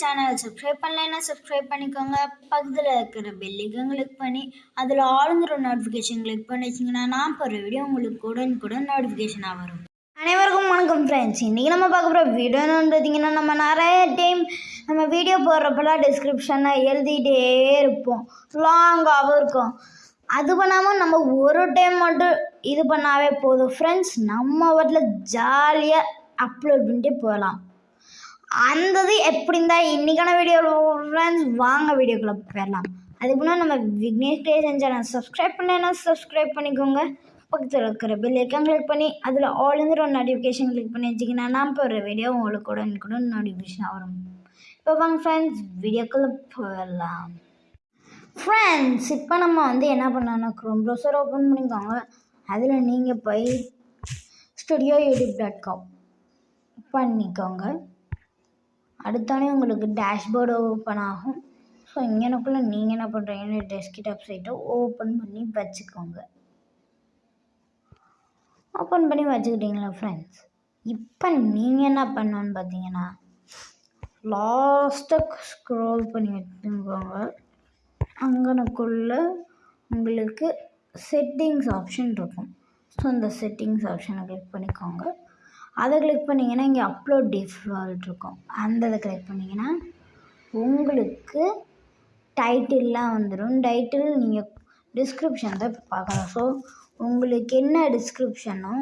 சேனலை சப்ஸ்கிரைப் பண்ணலைன்னா சப்ஸ்கிரைப் பண்ணிக்கோங்க. பக்கத்தில் இருக்கிற பெல்லிக்கும் கிளிக் பண்ணி அதில் ஆளுங்கிற நோட்டிஃபிகேஷன் கிளிக் பண்ணி வச்சிங்கன்னா நான் போகிற வீடியோ உங்களுக்கு உடனுக்குடன் நோட்டிஃபிகேஷனாக வரும். அனைவருக்கும் வணக்கம் ஃப்ரெண்ட்ஸ் இன்றைக்கி நம்ம பார்க்க போகிற வீடியோன்னு பார்த்தீங்கன்னா நம்ம நிறைய டைம் நம்ம வீடியோ போடுறப்பெல்லாம் டிஸ்கிரிப்ஷனில் எழுதிட்டே இருப்போம். லாங்காகவும் இருக்கும். அது பண்ணாமல் நம்ம ஒரு டைம் மட்டும் இது பண்ணாவே போதும். ஃப்ரெண்ட்ஸ் நம்ம வீட்டில் ஜாலியாக அப்லோட் பண்ணிட்டு போகலாம். அந்த இது எப்படி இருந்தால் இன்றைக்கான வீடியோ ஃப்ரெண்ட்ஸ் வாங்க வீடியோக்குள்ளே போயிடலாம் அதுக்கு முன்னாடி நம்ம விக்னேஷ் கிரியேஷன் சேனல் சப்ஸ்கிரைப் பண்ணேன்னா சப்ஸ்கிரைப் பண்ணிக்கோங்க. பக்கத்தில் இருக்கிற பெல் ஐக்கான் கிளிக் பண்ணி அதில் ஆளுங்கிற ஒரு நோட்டிஃபிகேஷன் கிளிக் பண்ணி வச்சிங்கன்னா நான் போடுற வீடியோ உங்களுக்கு கூட கூட நோட்டிஃபிகேஷன் வரும். இப்போ வாங்க ஃப்ரெண்ட்ஸ் வீடியோக்குள்ளே போயிடலாம் ஃப்ரெண்ட்ஸ் இப்போ நம்ம வந்து என்ன பண்ணோம்னா க்ரோம் ப்ரௌசர் ஓப்பன் பண்ணிக்கோங்க. அதில் நீங்கள் போய் ஸ்டுடியோ யூடியூப் டாட் காம் பண்ணிக்கோங்க. அடுத்தானே உங்களுக்கு டேஷ்போர்டு ஓப்பன் ஆகும். ஸோ இங்கனக்குள்ளே நீங்கள் என்ன பண்ணுறீங்கன்னு டெஸ்க்டாப் சைட்டை ஓப்பன் பண்ணி வச்சுக்கோங்க. ஓப்பன் பண்ணி வச்சுக்கிட்டீங்களா ஃப்ரெண்ட்ஸ் இப்போ நீங்கள் என்ன பண்ணணுன்னு பார்த்தீங்கன்னா லாஸ்ட்டாக ஸ்க்ரோல் பண்ணி வச்சுக்கோங்க. அங்கனக்குள்ளே உங்களுக்கு செட்டிங்ஸ் ஆப்ஷன் இருக்கும். ஸோ அந்த செட்டிங்ஸ் ஆப்ஷனை கிளிக் பண்ணிக்கோங்க. அதை கிளிக் பண்ணிங்கன்னா இங்கே அப்லோட் டிஃபால்ட் இருக்கும். அந்த இதை கிளிக் பண்ணிங்கன்னா உங்களுக்கு டைட்டில்லாம் வந்துடும் டைட்டில் நீங்கள் டிஸ்கிரிப்ஷன் தான் பார்க்கலாம். ஸோ உங்களுக்கு என்ன டிஸ்கிரிப்ஷனோ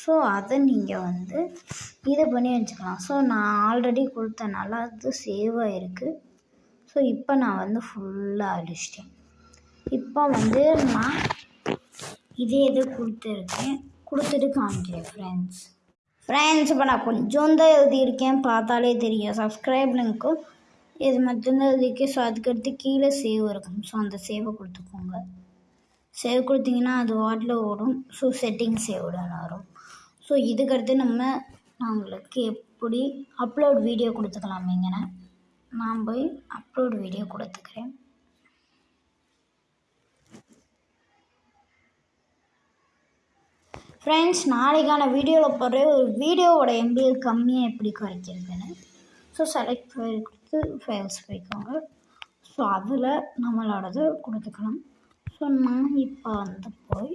ஸோ அதை நீங்கள் வந்து இது பண்ணி வச்சுக்கலாம். ஸோ நான் ஆல்ரெடி கொடுத்தனால அது சேவ் ஆகிருக்கு ஸோ இப்போ நான் வந்து ஃபுல்லாக அடிச்சிட்டேன். இப்போ வந்து நான் இதே இது கொடுத்துருக்கேன். கொடுத்துட்டு காமிக்கிறேன் ஃப்ரெண்ட்ஸ் ஃப்ரெண்ட்ஸ் இப்போ நான் கொஞ்சம் தான் எழுதியிருக்கேன். பார்த்தாலே தெரியும். சப்ஸ்கிரைப் லிங்க்கும் இது மட்டும்தான் எழுதியிருக்கேன். ஸோ அதுக்கடுத்து கீழே சேவ் இருக்கும். ஸோ அந்த சேவை கொடுத்துக்கோங்க. சேவ் கொடுத்தீங்கன்னா அது வாட்டில் ஓடும். ஸோ செட்டிங் சேவ்டன் வரும். ஸோ இதுக்கடுத்து நம்ம நான் எப்படி அப்லோட் வீடியோ கொடுத்துக்கலாமேங்கண்ணே நான் போய் அப்லோட் வீடியோ கொடுத்துக்கிறேன். ஃப்ரெண்ட்ஸ் நாளைக்கான வீடியோவில் போடுற ஒரு வீடியோவோட எம்பிஎல் கம்மியாக எப்படி குறைக்கிறதுன்னு? ஸோ செலக்ட் ஃபைல் கொடுத்து ஃபைல்ஸ் போய்க்கோங்க ஸோ அதில் நம்மளோடது கொடுத்துக்கலாம் ஸோ நான் இப்போ வந்து போய்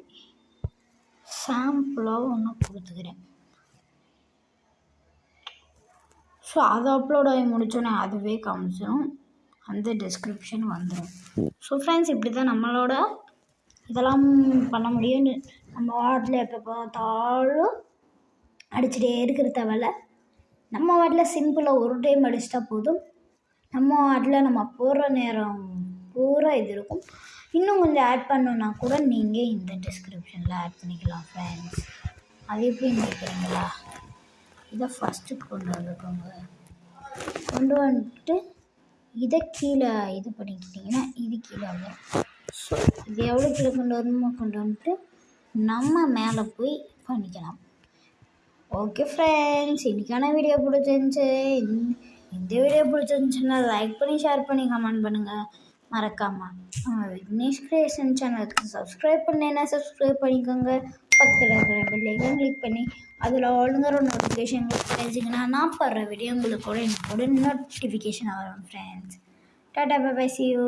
சாம்பிளாக ஒன்று கொடுத்துக்கிறேன். ஸோ அது அப்லோட் ஆகி முடித்தோன்னே அதுவே காமிச்சிடும் அந்த டிஸ்கிரிப்ஷன் வந்துடும் ஸோ ஃப்ரெண்ட்ஸ் இப்படி தான் நம்மளோட இதெல்லாம் பண்ண முடியும்னு நம்ம வாட்டில் எப்போ பார்த்தாலும் அடிச்சுட்டே இருக்கிற தேவையில்ல நம்ம வாட்டில் சிம்பிளாக ஒரு டைம் அடிச்சிட்டா போதும். நம்ம வாட்டில் நம்ம போடுற நேரம் பூரா இது இருக்கும். இன்னும் கொஞ்சம் ஆட் பண்ணணுன்னா கூட நீங்கள் இந்த டிஸ்கிரிப்ஷனில் ஆட் பண்ணிக்கலாம் ஃப்ரெண்ட்ஸ் அது எப்படி நினைக்கிறீங்களா? இதை ஃபஸ்ட்டு கொண்டு வந்துக்கோங்க. கொண்டு வந்துட்டு இதை கீழே இது பண்ணிக்கிட்டிங்கன்னா இது கீழே வந்துடும் இது எவ்வளோ கீழே கொண்டு வரணுமோ கொண்டு வந்துட்டு நம்ம மேலே போய் பண்ணிக்கலாம். ஓகே ஃப்ரெண்ட்ஸ் இன்றைக்கான வீடியோ பிடிச்சிருந்துச்சு. இந்த வீடியோ பிடிச்சிருந்துச்சுன்னா லைக் பண்ணி ஷேர் பண்ணி கமெண்ட் பண்ணுங்கள் மறக்காமல் விக்னேஷ் கிரியேஷன் சேனலுக்கு சப்ஸ்கிரைப் பண்ணேன்னா சப்ஸ்கிரைப் பண்ணிக்கோங்க. பக்கத்தில் இருக்கிற பெல்லைக்கன் கிளிக் பண்ணி அதில் ஆளுங்கிற நோட்டிஃபிகேஷன் கிளிக் நான் போடுற வீடியோ உங்களுக்கு கூட எனக்கு கூட நோட்டிஃபிகேஷன் வரும் friends tata bye bye see you